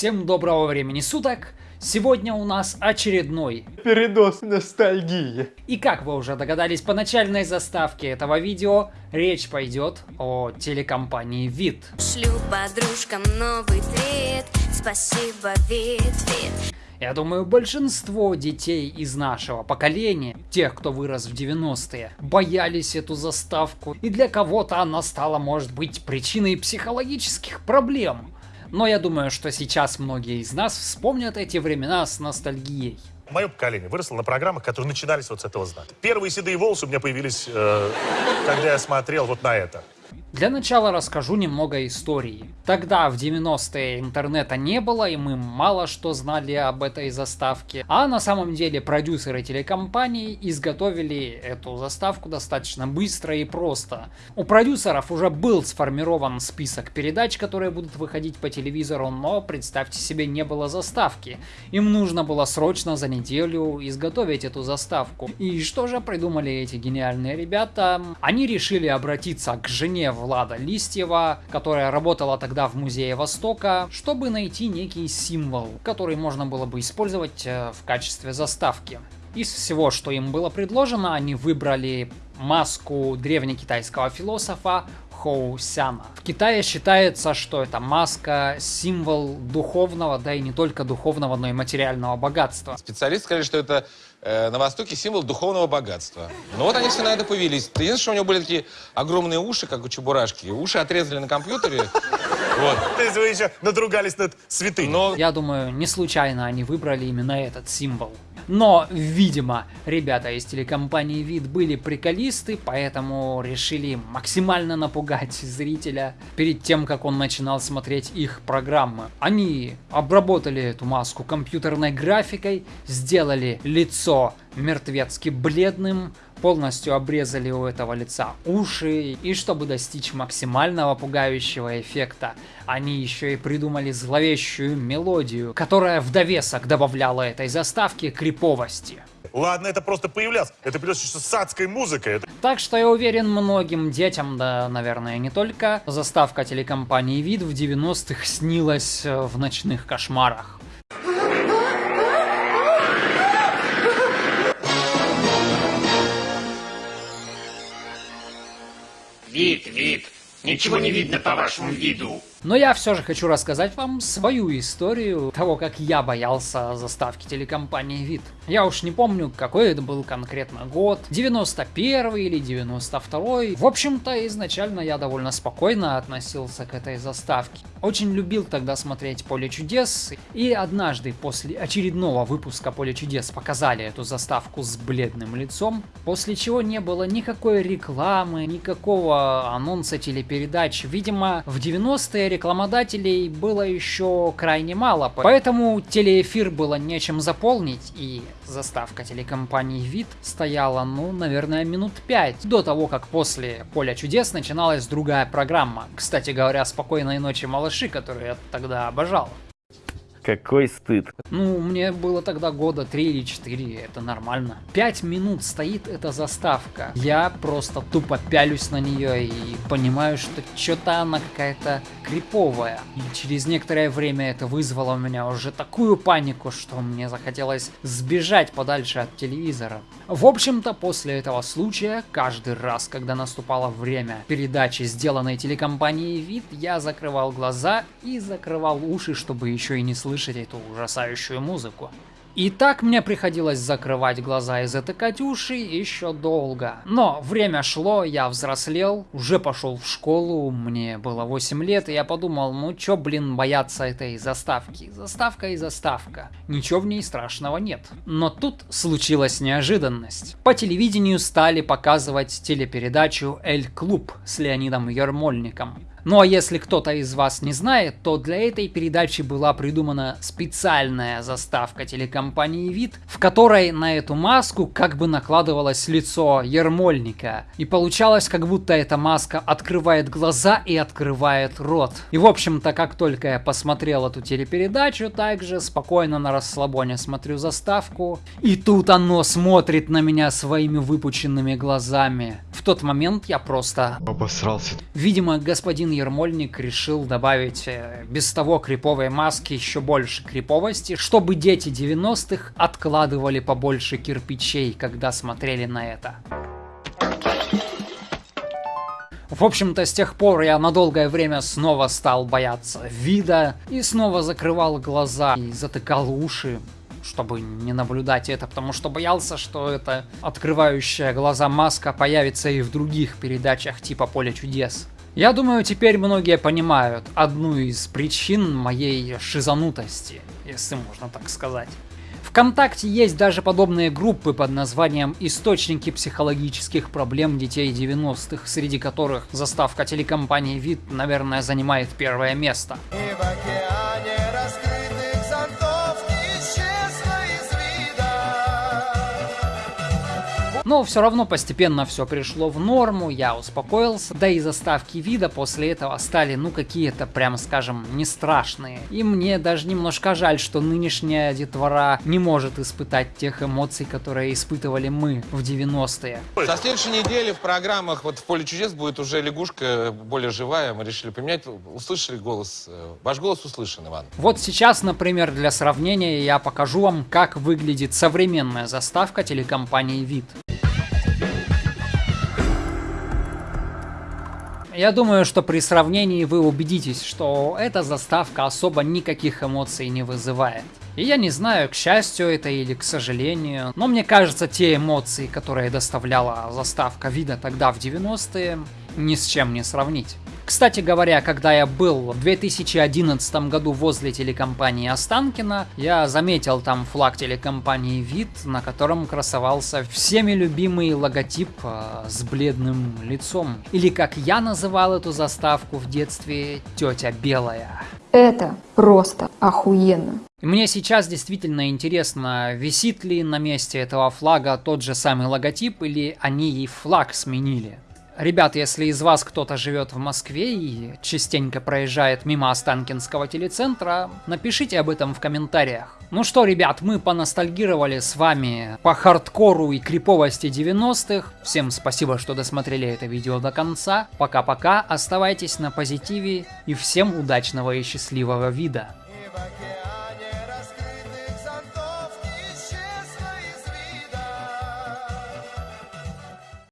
Всем доброго времени суток! Сегодня у нас очередной Передоз ностальгии. И как вы уже догадались по начальной заставке этого видео, речь пойдет о телекомпании ВИД. Шлю подружкам новый твит Спасибо, вид, вид Я думаю, большинство детей из нашего поколения, тех, кто вырос в 90-е, боялись эту заставку, и для кого-то она стала, может быть, причиной психологических проблем. Но я думаю, что сейчас многие из нас вспомнят эти времена с ностальгией. Мое поколение выросло на программах, которые начинались вот с этого знака. Первые седые волосы у меня появились, э, когда я смотрел вот на это. Для начала расскажу немного истории. Тогда, в 90-е, интернета не было, и мы мало что знали об этой заставке. А на самом деле продюсеры телекомпании изготовили эту заставку достаточно быстро и просто. У продюсеров уже был сформирован список передач, которые будут выходить по телевизору, но, представьте себе, не было заставки. Им нужно было срочно за неделю изготовить эту заставку. И что же придумали эти гениальные ребята? Они решили обратиться к жене Влада Листьева, которая работала тогда в Музее Востока, чтобы найти некий символ, который можно было бы использовать э, в качестве заставки. Из всего, что им было предложено, они выбрали маску древнекитайского философа Хоу Сяна. В Китае считается, что эта маска символ духовного, да и не только духовного, но и материального богатства. Специалисты сказали, что это э, на Востоке символ духовного богатства. Ну вот они все на это повелись. Единственное, что у него были такие огромные уши, как у Чебурашки. Уши отрезали на компьютере. Вот. То есть вы еще надругались над святыней. Но Я думаю, не случайно они выбрали именно этот символ. Но, видимо, ребята из телекомпании ВИД были приколисты, поэтому решили максимально напугать зрителя перед тем, как он начинал смотреть их программы. Они обработали эту маску компьютерной графикой, сделали лицо мертвецки бледным, полностью обрезали у этого лица уши, и чтобы достичь максимального пугающего эффекта, они еще и придумали зловещую мелодию, которая в довесок добавляла этой заставке криповости. Ладно, это просто появлялось. Это что с адской музыкой. Это- Так что я уверен, многим детям, да, наверное, не только, заставка телекомпании ВИД в 90-х снилась в ночных кошмарах. Вид, вид. Ничего не видно по вашему виду. Но я все же хочу рассказать вам свою историю того, как я боялся заставки телекомпании ВИД. Я уж не помню, какой это был конкретно год, 91 или 92 В общем-то, изначально я довольно спокойно относился к этой заставке. Очень любил тогда смотреть «Поле чудес», и однажды после очередного выпуска «Поле чудес» показали эту заставку с бледным лицом, после чего не было никакой рекламы, никакого анонса телепередач. Видимо, в 90-е рекламодателей было еще крайне мало, поэтому телеэфир было нечем заполнить, и заставка телекомпании ВИД стояла, ну, наверное, минут пять до того, как после «Поля чудес» начиналась другая программа. Кстати говоря, «Спокойной ночи, малыши», которую я тогда обожал. Какой стыд. Ну, мне было тогда года 3 или 4, это нормально. 5 минут стоит эта заставка. Я просто тупо пялюсь на нее и понимаю, что что-то она какая-то криповая. И через некоторое время это вызвало у меня уже такую панику, что мне захотелось сбежать подальше от телевизора. В общем-то, после этого случая, каждый раз, когда наступало время передачи, сделанной телекомпанией ВИД, я закрывал глаза и закрывал уши, чтобы еще и не слышать эту ужасающую музыку. И так мне приходилось закрывать глаза и затыкать уши еще долго. Но время шло, я взрослел, уже пошел в школу, мне было 8 лет, и я подумал, ну чё, блин, бояться этой заставки? Заставка и заставка. Ничего в ней страшного нет. Но тут случилась неожиданность. По телевидению стали показывать телепередачу «Эль Клуб» с Леонидом Ермольником. Ну а если кто-то из вас не знает, то для этой передачи была придумана специальная заставка телекомпании ВИД, в которой на эту маску как бы накладывалось лицо Ермольника. И получалось, как будто эта маска открывает глаза и открывает рот. И в общем-то, как только я посмотрел эту телепередачу, также спокойно на расслабоне смотрю заставку. И тут оно смотрит на меня своими выпученными глазами. В тот момент я просто Обосрался. Видимо, господин господин Ермольник решил добавить э, без того криповой маски еще больше криповости, чтобы дети 90-х откладывали побольше кирпичей, когда смотрели на это. В общем-то, с тех пор я на долгое время снова стал бояться вида и снова закрывал глаза и затыкал уши, чтобы не наблюдать это, потому что боялся, что эта открывающая глаза маска появится и в других передачах типа «Поле чудес». Я думаю, теперь многие понимают одну из причин моей шизанутости, если можно так сказать. ВКонтакте есть даже подобные группы под названием «Источники психологических проблем детей 90-х», среди которых заставка телекомпании «Вид», наверное, занимает первое место. Но все равно постепенно все пришло в норму, я успокоился, да и заставки вида после этого стали, ну, какие-то, прямо скажем, не страшные. И мне даже немножко жаль, что нынешняя детвора не может испытать тех эмоций, которые испытывали мы в 90-е. Со следующей недели в программах вот в «Поле чудес» будет уже лягушка более живая, мы решили поменять. Услышали голос? Э, ваш голос услышан, Иван. Вот сейчас, например, для сравнения я покажу вам, как выглядит современная заставка телекомпании «Вид». Я думаю, что при сравнении вы убедитесь, что эта заставка особо никаких эмоций не вызывает. И я не знаю, к счастью это или к сожалению, но мне кажется, те эмоции, которые доставляла заставка вида тогда в 90-е, ни с чем не сравнить. Кстати говоря, когда я был в 2011 году возле телекомпании Останкина, я заметил там флаг телекомпании «Вид», на котором красовался всеми любимый логотип э, с бледным лицом. Или как я называл эту заставку в детстве, «Тетя Белая». Это просто охуенно. Мне сейчас действительно интересно, висит ли на месте этого флага тот же самый логотип, или они и флаг сменили. Ребят, если из вас кто-то живет в Москве и частенько проезжает мимо Останкинского телецентра, напишите об этом в комментариях. Ну что, ребят, мы поностальгировали с вами по хардкору и криповости 90-х. Всем спасибо, что досмотрели это видео до конца. Пока-пока, оставайтесь на позитиве и всем удачного и счастливого вида.